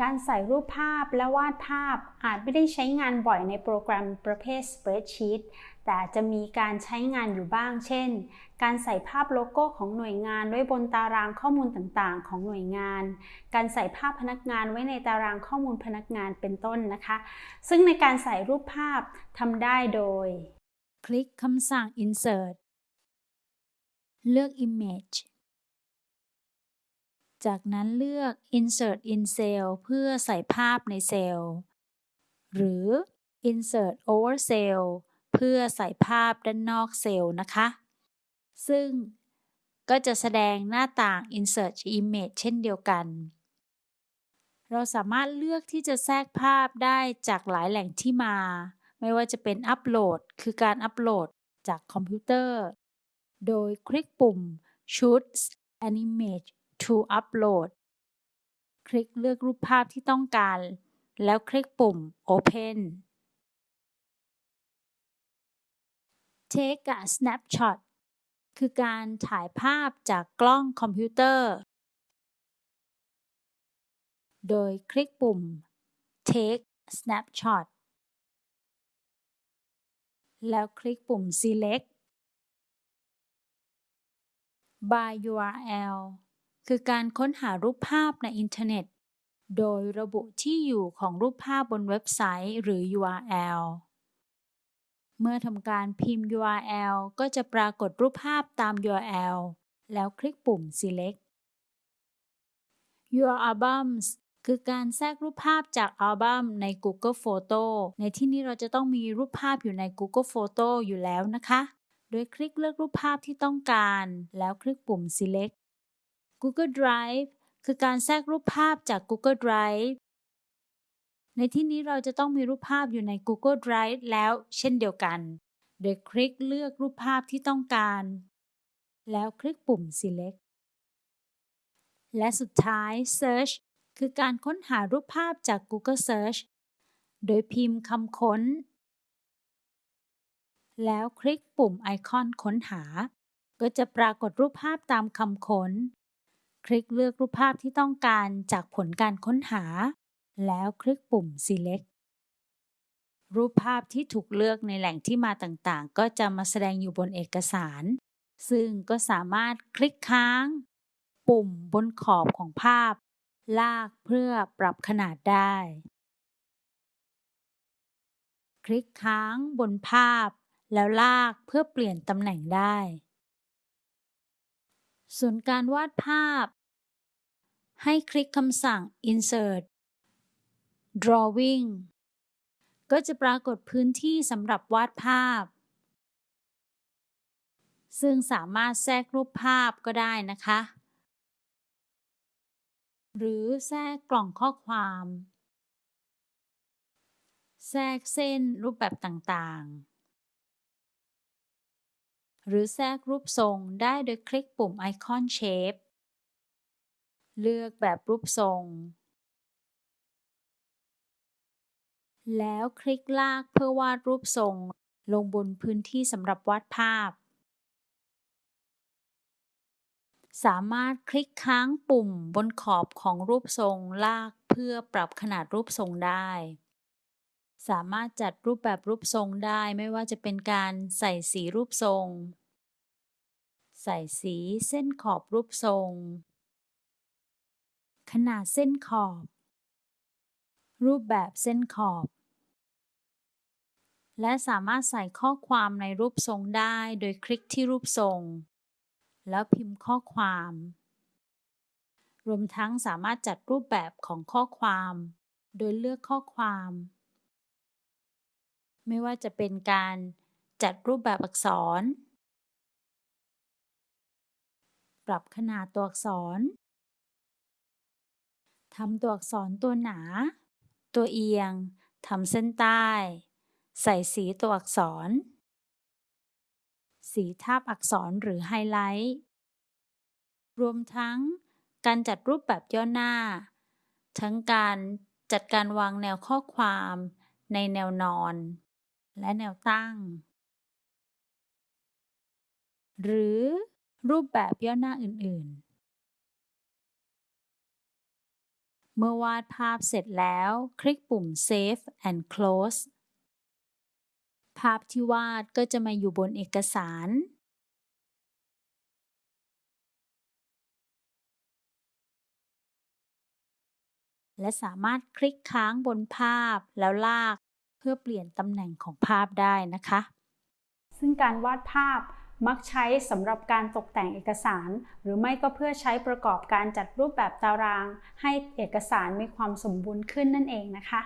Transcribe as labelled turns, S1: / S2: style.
S1: การใส่รูปภาพและวาดภาพอาจไม่ได้ใช้งานบ่อยในโปรแกรมประเภท Spreadsheet แต่จะมีการใช้งานอยู่บ้าง เช่น การใส่ภาพโลโก้ของหน่วยงานไว้บนตารางข้อมูลต่างๆ ของหน่วยงาน การใส่ภาพพนักงานไว้ในตารางข้อมูลพนักงานเป็นต้นนะคะ ซึ่งในการใส่รูปภาพทำได้โดย
S2: คลิกคำสั่ง insert เลือก image จากนั้นเลือก insert in cell เพื่อใส่ภาพในเซลล์ หรือ insert over cell เพื่อใส่ภาพด้านนอกเซลล์นะคะ ซึ่งก็จะแสดงหน้าต่าง insert image เช่นเดียวกัน เราสามารถเลือกที่จะแทรกภาพได้จากหลายแหล่งที่มา ไม่ว่าจะเป็นอัปโหลด คือการอัปโหลดจากคอมพิวเตอร์ โดยคลิกปุ่ม choose an image to upload คลิกเลือกรูปภาพที่ต้องการ แล้วคลิกปุ่ม open take a snapshot คือการถ่ายภาพจากกล้องคอมพิวเตอร์ โดยคลิกปุ่ม take snapshot แล้วคลิกปุ่ม select by URL คือการค้นหารูปภาพในอินเทอร์เน็ต โดยระบุที่อยู่ของรูปภาพบนเว็บไซต์หรือ URL เมื่อทำการพิมพ์ URL ก็จะปรากฏรูปภาพตาม URL แล้วคลิกปุ่ม select Your albums คือการแทรกรูปภาพจากอัลบั้มใน Google Photo ในที่นี้เราจะต้องมีรูปภาพอยู่ใน Google Photo อยู่แล้วนะคะ โดยคลิกเลือกรูปภาพที่ต้องการ แล้วคลิกปุ่ม select Google Drive คือการแทรกรูปภาพจาก Google Drive ในที่นี้เราจะต้องมีรูปภาพอยู่ใน Google Drive แล้วเช่นเดียวกัน โดยคลิกเลือกรูปภาพที่ต้องการ แล้วคลิกปุ่ม select และสุดท้าย search คือการค้นหารูปภาพจาก Google Search โดยพิมพ์คำค้น แล้วคลิกปุ่มไอคอนค้นหา ก็จะปรากฏรูปภาพตามคำค้น คลิกเลือกรูปภาพที่ต้องการจากผลการค้นหา แล้วคลิกปุ่ม select รูปภาพที่ถูกเลือกในแหล่งที่มาต่างๆ ก็จะมาแสดงอยู่บนเอกสาร ซึ่งก็สามารถคลิกค้าง ปุ่มบนขอบของภาพ ลากเพื่อปรับขนาดได้ คลิกค้างบนภาพ แล้วลากเพื่อเปลี่ยนตำแหน่งได้ ส่วนการวาดภาพ ให้คลิกคำสั่ง insert drawing ก็จะปรากฏพื้นที่สำหรับวาดภาพ ซึ่งสามารถแทรกรูปภาพก็ได้นะคะ หรือแทรกกล่องข้อความ แทรกเส้นรูปแบบต่างๆ หรือแทรกรูปทรงได้โดยคลิกปุ่มไอคอน Shape เลือกแบบรูปทรง แล้วคลิกลากเพื่อวาดรูปทรง ลงบนพื้นที่สำหรับวาดภาพ สามารถคลิกค้างปุ่มบนขอบของรูปทรงลากเพื่อปรับขนาดรูปทรงได้ สามารถจัดรูปแบบรูปทรงได้ไม่ว่าจะเป็นการใส่สีรูปทรง ใส่สีเส้นขอบรูปทรง ขนาดเส้นขอบ รูปแบบเส้นขอบ และสามารถใส่ข้อความในรูปทรงได้โดยคลิกที่รูปทรง แล้วพิมพ์ข้อความ รวมทั้งสามารถจัดรูปแบบของข้อความ โดยเลือกข้อความ ไม่ว่าจะเป็นการจัดรูปแบบอักษร ปรับขนาดตัวอักษรทำตัวอักษรตัวหนา ตัวเอียงทำเส้นใต้ ใส่สีตัวอักษร สีทาบอักษรหรือไฮไลท์ รวมทั้งการจัดรูปแบบย่อหน้า ทั้งการจัดการวางแนวข้อความในแนวนอน และแนวตั้ง หรือรูปแบบย่อหน้าอื่น ๆ เมื่อวาดภาพเสร็จแล้ว คลิกปุ่ม Save and Close ภาพที่วาดก็จะมาอยู่บนเอกสาร และสามารถคลิกค้างบนภาพแล้วลาก พื่อเปลี่ยนตำแหน่งของภาพได้นะคะ
S1: ซึ่งการวาดภาพมักใช้สำหรับการตกแต่งเอกสาร หรือไม่ก็เพื่อใช้ประกอบการจัดรูปแบบตาราง ให้เอกสารมีความสมบูรณ์ขึ้นนั่นเองนะคะ